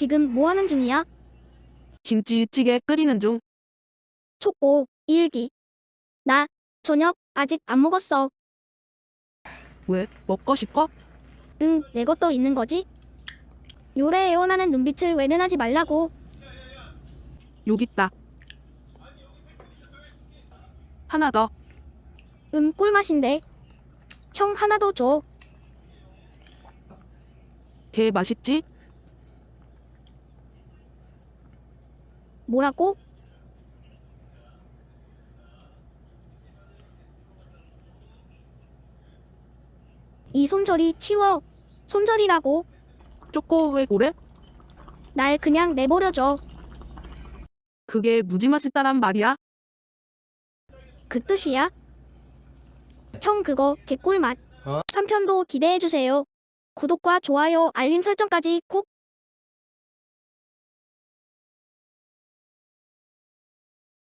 지금 뭐 하는 중이야? 김치찌개 끓이는 중. 촉보, 일기. 나 저녁 아직 안 먹었어. 왜? 먹고 싶어? 응, 내 것도 있는 거지? 요래 애원하는 눈빛을 외면하지 말라고. 여기 있다. 하나 더. 음, 꿀맛인데. 형 하나 더 줘. 개 맛있지? 뭐라고? 이 손절이 치워. 손절이라고. 초코 왜 그래? 날 그냥 내버려줘. 그게 무지 맛있다란 말이야? 그 뜻이야? 형 그거 개꿀맛. 어? 3편도 기대해주세요. 구독과 좋아요, 알림 설정까지 꾹